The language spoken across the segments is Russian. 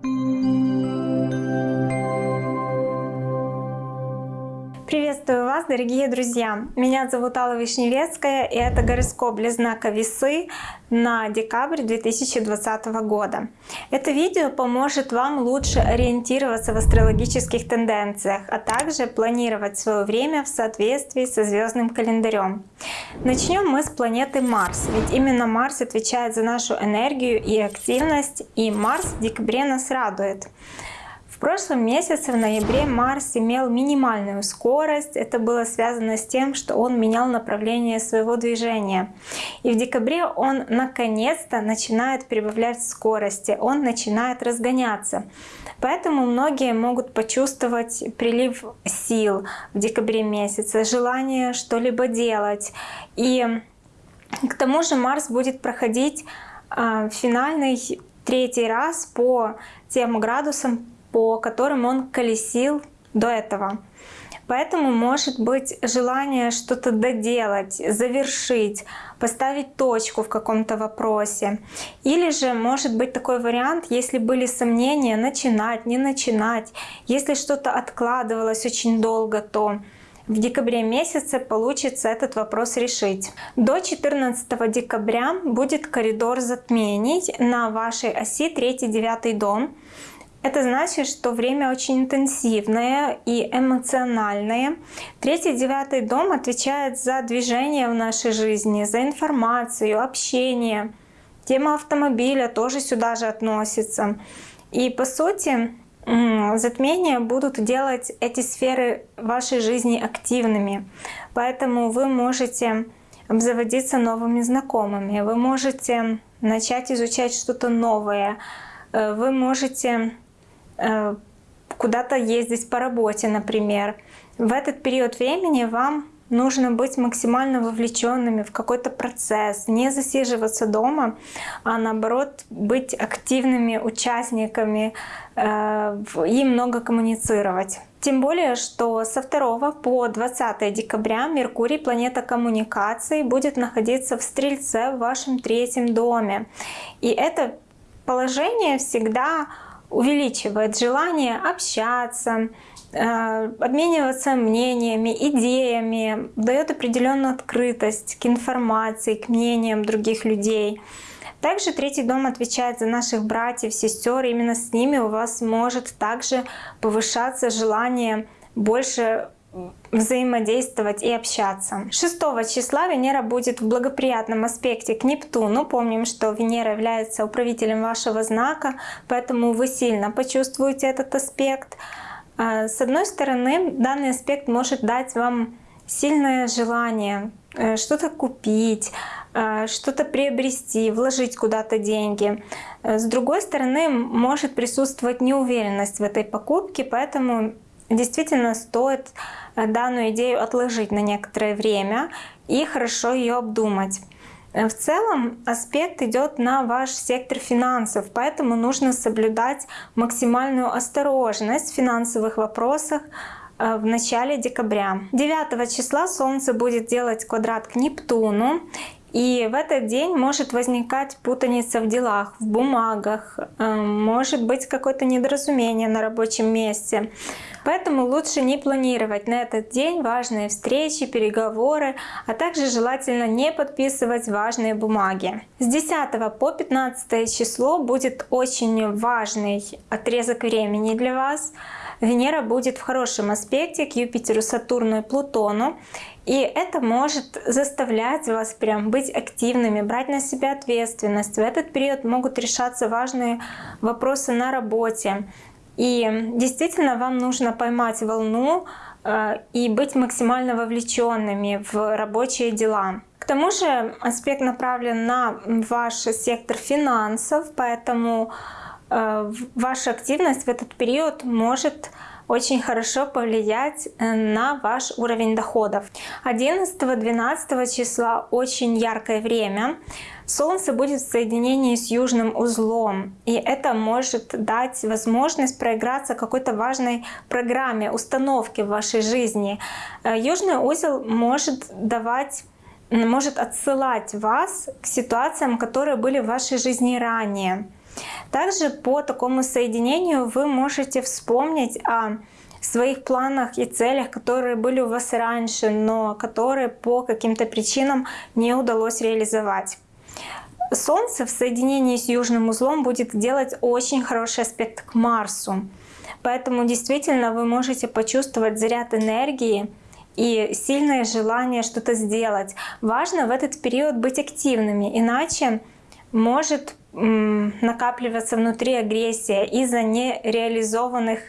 Приветствую вас, дорогие друзья! Меня зовут Алла Вишневецкая, и это гороскоп для знака Весы на декабрь 2020 года. Это видео поможет вам лучше ориентироваться в астрологических тенденциях, а также планировать свое время в соответствии со звездным календарем. Начнем мы с планеты Марс, ведь именно Марс отвечает за нашу энергию и активность, и Марс в декабре нас радует. В прошлом месяце, в ноябре, Марс имел минимальную скорость. Это было связано с тем, что он менял направление своего движения. И в декабре он наконец-то начинает прибавлять скорости, он начинает разгоняться. Поэтому многие могут почувствовать прилив сил в декабре месяце, желание что-либо делать. И к тому же Марс будет проходить а, финальный третий раз по тем градусам, по которым он колесил до этого. Поэтому может быть желание что-то доделать, завершить, поставить точку в каком-то вопросе. Или же может быть такой вариант, если были сомнения, начинать, не начинать. Если что-то откладывалось очень долго, то в декабре месяце получится этот вопрос решить. До 14 декабря будет коридор затмений на вашей оси 3-9 дом. Это значит, что время очень интенсивное и эмоциональное. Третий, девятый дом отвечает за движение в нашей жизни, за информацию, общение. Тема автомобиля тоже сюда же относится. И по сути, затмения будут делать эти сферы вашей жизни активными. Поэтому вы можете обзаводиться новыми знакомыми, вы можете начать изучать что-то новое, э, вы можете куда-то ездить по работе, например. В этот период времени вам нужно быть максимально вовлеченными в какой-то процесс, не засиживаться дома, а наоборот быть активными участниками э, и много коммуницировать. Тем более, что со 2 по 20 декабря Меркурий, планета коммуникаций, будет находиться в Стрельце в вашем третьем доме. И это положение всегда увеличивает желание общаться, э, обмениваться мнениями, идеями, дает определенную открытость к информации, к мнениям других людей. Также третий дом отвечает за наших братьев, сестер. Именно с ними у вас может также повышаться желание больше взаимодействовать и общаться. 6 числа Венера будет в благоприятном аспекте к Нептуну. Помним, что Венера является управителем вашего знака, поэтому вы сильно почувствуете этот аспект. А, с одной стороны, данный аспект может дать вам сильное желание э, что-то купить, э, что-то приобрести, вложить куда-то деньги. Э, с другой стороны, может присутствовать неуверенность в этой покупке, поэтому действительно стоит э, данную идею отложить на некоторое время и хорошо ее обдумать. Э, в целом аспект идет на ваш сектор финансов, поэтому нужно соблюдать максимальную осторожность в финансовых вопросах э, в начале декабря. 9 числа Солнце будет делать квадрат к Нептуну, и в этот день может возникать путаница в делах, в бумагах, может быть какое-то недоразумение на рабочем месте. Поэтому лучше не планировать на этот день важные встречи, переговоры, а также желательно не подписывать важные бумаги. С 10 по 15 число будет очень важный отрезок времени для вас. Венера будет в хорошем аспекте к Юпитеру, Сатурну и Плутону. И это может заставлять вас прям быть активными, брать на себя ответственность. В этот период могут решаться важные вопросы на работе. И действительно вам нужно поймать волну э, и быть максимально вовлеченными в рабочие дела. К тому же аспект направлен на ваш сектор финансов, поэтому ваша активность в этот период может очень хорошо повлиять э, на ваш уровень доходов. 11-12 числа очень яркое время. Солнце будет в соединении с южным узлом, и это может дать возможность проиграться какой-то важной программе, установке в вашей жизни. Э, южный узел может давать может отсылать вас к ситуациям, которые были в вашей жизни ранее. Также по такому соединению вы можете вспомнить о своих планах и целях, которые были у вас раньше, но которые по каким-то причинам не удалось реализовать. Солнце в соединении с южным узлом будет делать очень хороший аспект к Марсу. Поэтому действительно вы можете почувствовать заряд энергии и сильное желание что-то сделать. Важно в этот период быть активными, иначе может накапливаться внутри агрессия из-за нереализованных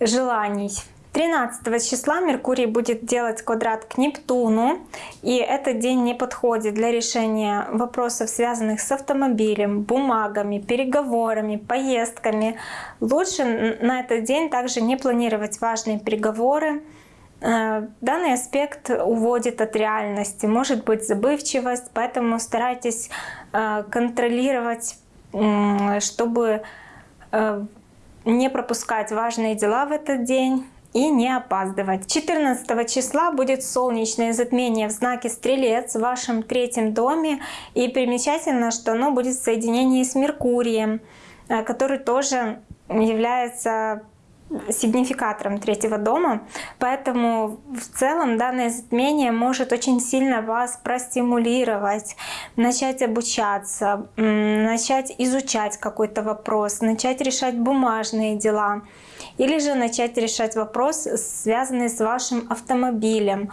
желаний. 13 числа Меркурий будет делать квадрат к Нептуну, и этот день не подходит для решения вопросов, связанных с автомобилем, бумагами, переговорами, поездками. Лучше на этот день также не планировать важные переговоры. Э, данный аспект уводит от реальности, может быть забывчивость, поэтому старайтесь э, контролировать, чтобы э, не пропускать важные дела в этот день и не опаздывать. 14 числа будет солнечное затмение в знаке Стрелец в вашем третьем доме. И примечательно, что оно будет в соединении с Меркурием, э, который тоже является сигнификатором третьего дома. Поэтому в целом данное затмение может очень сильно вас простимулировать, начать обучаться, начать изучать какой-то вопрос, начать решать бумажные дела или же начать решать вопрос, связанный с вашим автомобилем.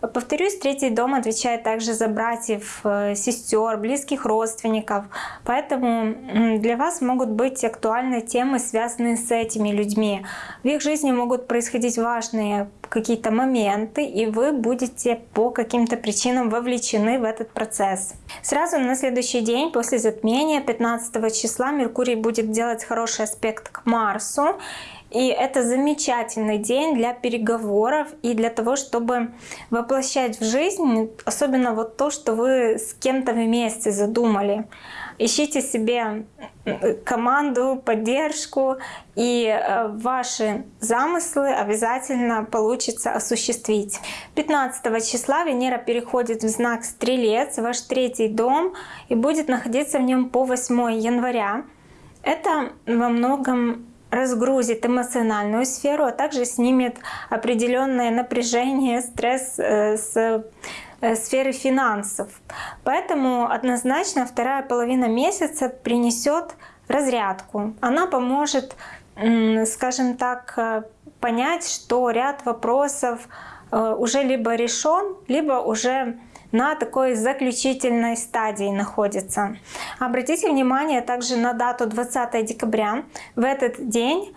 Повторюсь, третий дом отвечает также за братьев, э, сестер, близких родственников. Поэтому для вас могут быть актуальны темы, связанные с этими людьми. В их жизни могут происходить важные какие-то моменты, и вы будете по каким-то причинам вовлечены в этот процесс. Сразу на следующий день после затмения, 15 числа, Меркурий будет делать хороший аспект к Марсу. И это замечательный день для переговоров и для того, чтобы воплощать в жизнь, особенно вот то, что вы с кем-то вместе задумали. Ищите себе команду, поддержку, и э, ваши замыслы обязательно получится осуществить. 15 числа Венера переходит в знак Стрелец, ваш третий дом, и будет находиться в нем по 8 января. Это во многом разгрузит эмоциональную сферу, а также снимет определенное напряжение, стресс э, с сферы финансов. Поэтому однозначно вторая половина месяца принесет разрядку. Она поможет, скажем так, э, понять, что ряд вопросов уже либо решен, либо уже на такой заключительной стадии находится. Обратите внимание также на дату 20 декабря. В этот день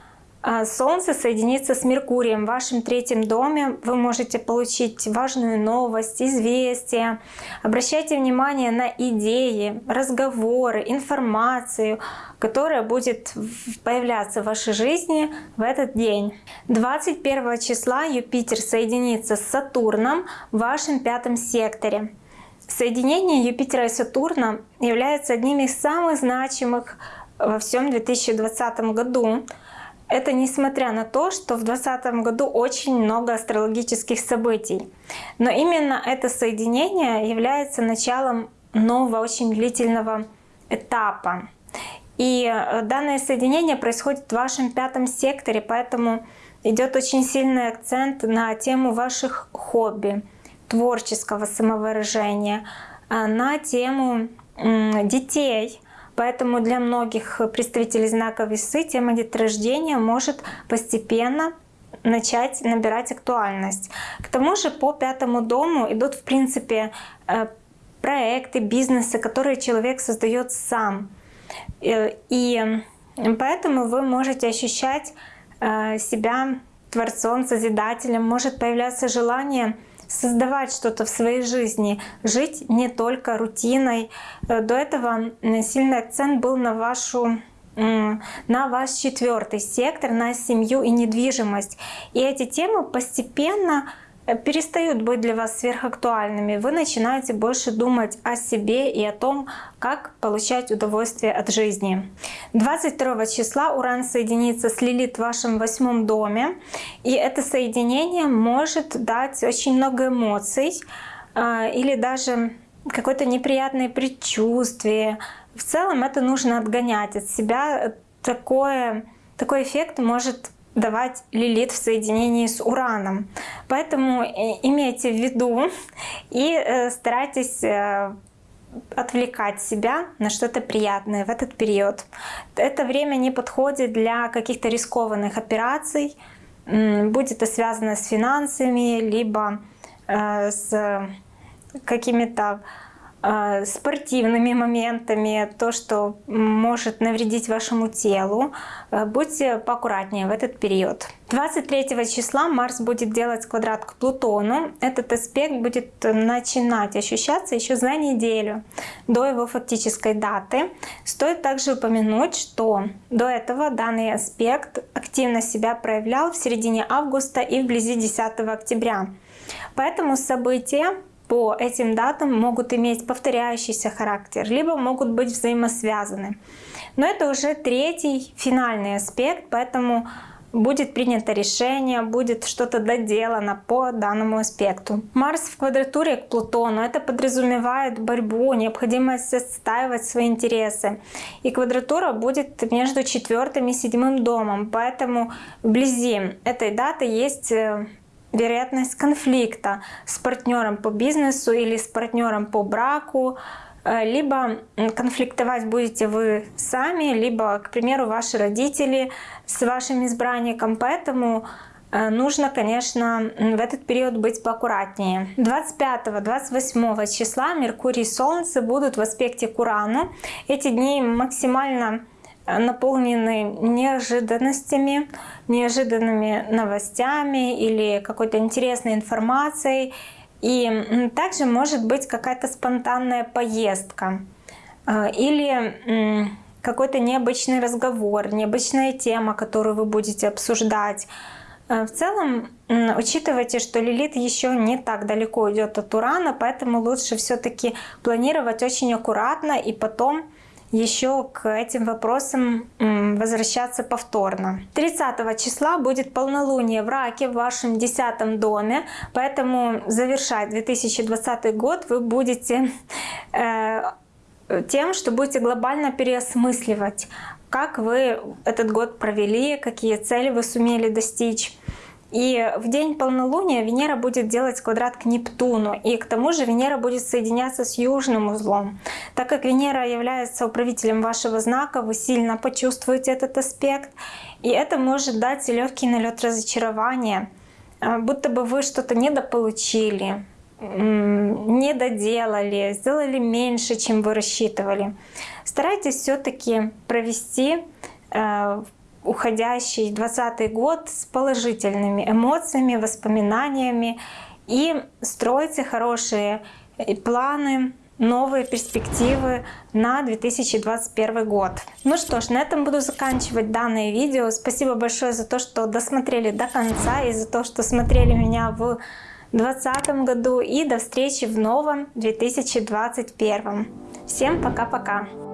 Солнце соединится с Меркурием в вашем третьем доме. Вы можете получить важную новость, известие. Обращайте внимание на идеи, разговоры, информацию, которая будет появляться в вашей жизни в этот день. 21 числа Юпитер соединится с Сатурном в вашем пятом секторе. Соединение Юпитера и Сатурна является одним из самых значимых во всем 2020 году. Это несмотря на то, что в 2020 году очень много астрологических событий. Но именно это соединение является началом нового, очень длительного этапа. И э, данное соединение происходит в вашем пятом секторе, поэтому идет очень сильный акцент на тему ваших хобби, творческого самовыражения, э, на тему детей, Поэтому для многих представителей знака весы тема деторождения может постепенно начать набирать актуальность. К тому же по пятому дому идут в принципе э, проекты, бизнесы, которые человек создает сам. Э, и поэтому вы можете ощущать э, себя творцом, созидателем, может появляться желание создавать что-то в своей жизни, жить не только рутиной. Э, до этого сильный акцент был на вашу на ваш четвертый сектор, на семью и недвижимость. И эти темы постепенно перестают быть для вас сверхактуальными. Вы начинаете больше думать о себе и о том, как получать удовольствие от жизни. 22 числа Уран соединится с Лилит в вашем восьмом доме. И это соединение может дать очень много эмоций а, или даже какое-то неприятное предчувствие, в целом это нужно отгонять от себя. Такое, такой эффект может давать лилит в соединении с ураном. Поэтому э, имейте в виду и э, старайтесь э, отвлекать себя на что-то приятное в этот период. Это время не подходит для каких-то рискованных операций, будь это связано с финансами, либо с какими-то спортивными моментами, то, что может навредить вашему телу. А, будьте поаккуратнее в этот период. 23 числа Марс будет делать квадрат к Плутону. Этот аспект будет начинать ощущаться еще за неделю до его фактической даты. Стоит также упомянуть, что до этого данный аспект активно себя проявлял в середине августа и вблизи 10 октября. Поэтому события по этим датам могут иметь повторяющийся характер, либо могут быть взаимосвязаны. Но это уже третий финальный аспект, поэтому будет принято решение, будет что-то доделано по данному аспекту. Марс в квадратуре к Плутону, это подразумевает борьбу, необходимость отстаивать свои интересы. И квадратура будет между четвертым и седьмым домом, поэтому вблизи этой даты есть э, вероятность конфликта с партнером по бизнесу или с партнером по браку, э, либо конфликтовать будете вы сами, либо, к примеру, ваши родители с вашим избранником. Поэтому э, нужно, конечно, в этот период быть поаккуратнее. 25-28 числа Меркурий и Солнце будут в аспекте к Урану. Эти дни максимально наполнены неожиданностями, неожиданными новостями или какой-то интересной информацией. И также может быть какая-то спонтанная поездка э, или какой-то необычный разговор, необычная тема, которую вы будете обсуждать. Э, в целом, учитывайте, что Лилит еще не так далеко идет от Урана, поэтому лучше все-таки планировать очень аккуратно и потом еще к этим вопросам возвращаться повторно. 30 числа будет полнолуние в Раке в вашем 10 доме, поэтому завершать 2020 год вы будете э, тем, что будете глобально переосмысливать, как вы этот год провели, какие цели вы сумели достичь. И в день полнолуния Венера будет делать квадрат к Нептуну, и к тому же Венера будет соединяться с южным узлом. Так как Венера является управителем вашего знака, вы сильно почувствуете этот аспект, и это может дать легкий налет разочарования, а, будто бы вы что-то недополучили, не доделали, сделали меньше, чем вы рассчитывали. Старайтесь все-таки провести э, уходящий 20 год с положительными эмоциями, воспоминаниями и стройте хорошие э, планы, новые перспективы на 2021 год. Ну что ж, на этом буду заканчивать данное видео. Спасибо большое за то, что досмотрели до конца и за то, что смотрели меня в 2020 году. И до встречи в новом 2021. Всем пока-пока!